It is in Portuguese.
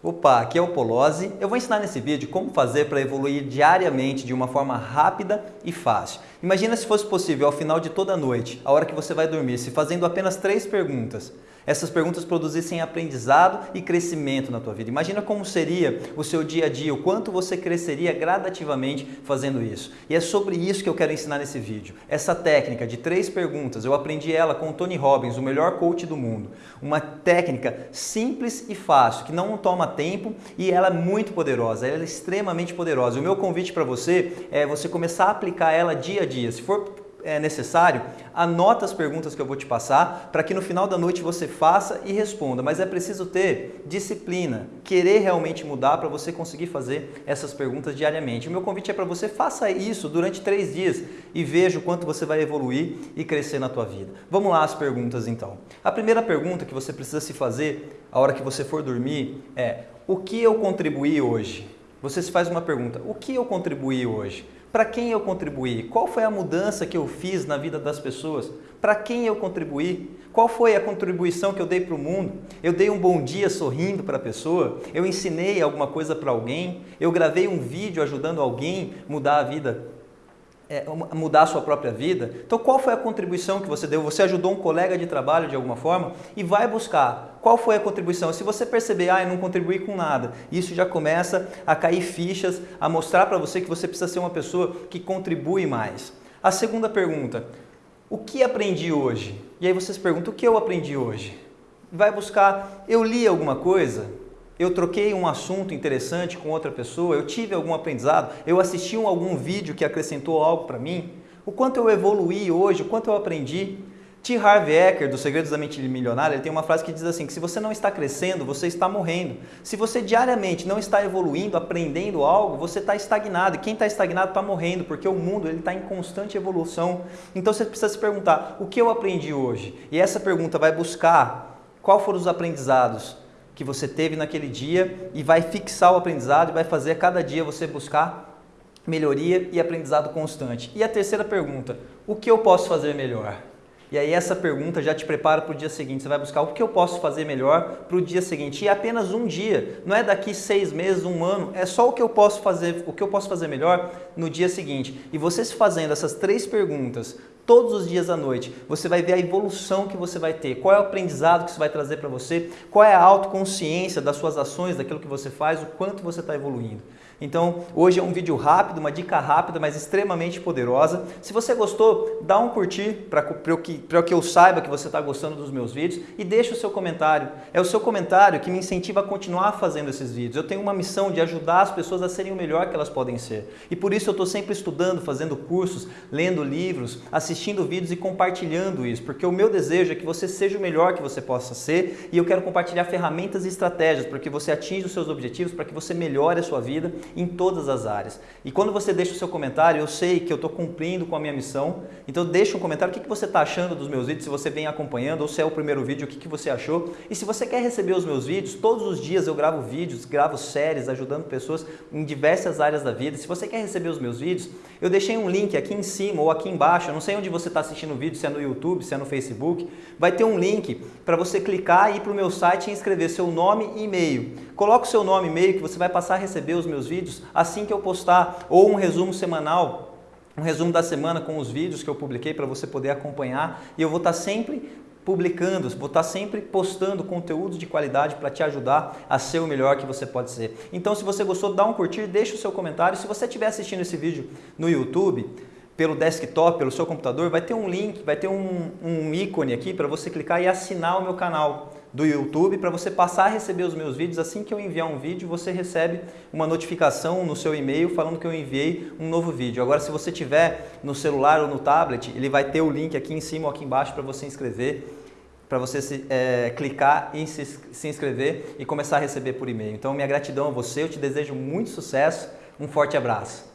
Opa, aqui é o Polozzi. Eu vou ensinar nesse vídeo como fazer para evoluir diariamente de uma forma rápida e fácil. Imagina se fosse possível ao final de toda a noite, a hora que você vai dormir, se fazendo apenas três perguntas. Essas perguntas produzissem aprendizado e crescimento na tua vida. Imagina como seria o seu dia a dia, o quanto você cresceria gradativamente fazendo isso. E é sobre isso que eu quero ensinar nesse vídeo. Essa técnica de três perguntas, eu aprendi ela com o Tony Robbins, o melhor coach do mundo. Uma técnica simples e fácil, que não toma tempo e ela é muito poderosa, ela é extremamente poderosa. O meu convite para você é você começar a aplicar ela dia a dia. Se for é necessário, anota as perguntas que eu vou te passar para que no final da noite você faça e responda. Mas é preciso ter disciplina, querer realmente mudar para você conseguir fazer essas perguntas diariamente. O meu convite é para você faça isso durante três dias e veja o quanto você vai evoluir e crescer na tua vida. Vamos lá as perguntas então. A primeira pergunta que você precisa se fazer a hora que você for dormir é o que eu contribuí hoje? Você se faz uma pergunta, o que eu contribuí hoje? Para quem eu contribuí? Qual foi a mudança que eu fiz na vida das pessoas? Para quem eu contribuí? Qual foi a contribuição que eu dei para o mundo? Eu dei um bom dia sorrindo para a pessoa? Eu ensinei alguma coisa para alguém? Eu gravei um vídeo ajudando alguém mudar a vida é, mudar a sua própria vida. Então, qual foi a contribuição que você deu? Você ajudou um colega de trabalho de alguma forma e vai buscar qual foi a contribuição. Se você perceber, ah, eu não contribuí com nada, isso já começa a cair fichas, a mostrar para você que você precisa ser uma pessoa que contribui mais. A segunda pergunta, o que aprendi hoje? E aí você se pergunta, o que eu aprendi hoje? Vai buscar, eu li alguma coisa? Eu troquei um assunto interessante com outra pessoa, eu tive algum aprendizado, eu assisti um, algum vídeo que acrescentou algo para mim, o quanto eu evoluí hoje, o quanto eu aprendi. T. Harv Eker, do Segredos da Mente Milionária, ele tem uma frase que diz assim, que se você não está crescendo, você está morrendo. Se você diariamente não está evoluindo, aprendendo algo, você está estagnado. E quem está estagnado está morrendo, porque o mundo está em constante evolução. Então você precisa se perguntar, o que eu aprendi hoje? E essa pergunta vai buscar qual foram os aprendizados que você teve naquele dia e vai fixar o aprendizado e vai fazer a cada dia você buscar melhoria e aprendizado constante. E a terceira pergunta, o que eu posso fazer melhor? E aí essa pergunta já te prepara para o dia seguinte. Você vai buscar o que eu posso fazer melhor para o dia seguinte. E é apenas um dia, não é daqui seis meses, um ano. É só o que eu posso fazer, o que eu posso fazer melhor no dia seguinte. E você se fazendo essas três perguntas todos os dias à noite, você vai ver a evolução que você vai ter, qual é o aprendizado que isso vai trazer para você, qual é a autoconsciência das suas ações, daquilo que você faz, o quanto você está evoluindo. Então, hoje é um vídeo rápido, uma dica rápida, mas extremamente poderosa. Se você gostou, dá um curtir para que, que eu saiba que você está gostando dos meus vídeos e deixa o seu comentário. É o seu comentário que me incentiva a continuar fazendo esses vídeos. Eu tenho uma missão de ajudar as pessoas a serem o melhor que elas podem ser. E por isso eu estou sempre estudando, fazendo cursos, lendo livros, assistindo vídeos e compartilhando isso, porque o meu desejo é que você seja o melhor que você possa ser e eu quero compartilhar ferramentas e estratégias para que você atinja os seus objetivos, para que você melhore a sua vida em todas as áreas. E quando você deixa o seu comentário, eu sei que eu estou cumprindo com a minha missão, então deixa um comentário, o que, você está achando dos meus vídeos, se você vem acompanhando, ou se é o primeiro vídeo, o que, que você achou. E se você quer receber os meus vídeos, todos os dias eu gravo vídeos, gravo séries, ajudando pessoas em diversas áreas da vida. Se você quer receber os meus vídeos, eu deixei um link aqui em cima ou aqui embaixo, eu não sei onde você está assistindo o vídeo, se é no YouTube, se é no Facebook, vai ter um link para você clicar e ir para o meu site e inscrever seu nome e e-mail. Coloque o seu nome e e-mail que você vai passar a receber os meus vídeos assim que eu postar, ou um resumo semanal, um resumo da semana com os vídeos que eu publiquei para você poder acompanhar. E eu vou estar sempre publicando, vou estar sempre postando conteúdos de qualidade para te ajudar a ser o melhor que você pode ser. Então, se você gostou, dá um curtir, deixa o seu comentário. Se você estiver assistindo esse vídeo no YouTube, pelo desktop, pelo seu computador, vai ter um link, vai ter um, um ícone aqui para você clicar e assinar o meu canal do YouTube para você passar a receber os meus vídeos. Assim que eu enviar um vídeo, você recebe uma notificação no seu e-mail falando que eu enviei um novo vídeo. Agora, se você tiver no celular ou no tablet, ele vai ter o link aqui em cima ou aqui embaixo para você inscrever, para você se, é, clicar e se, se inscrever e começar a receber por e-mail. Então, minha gratidão a você, eu te desejo muito sucesso, um forte abraço.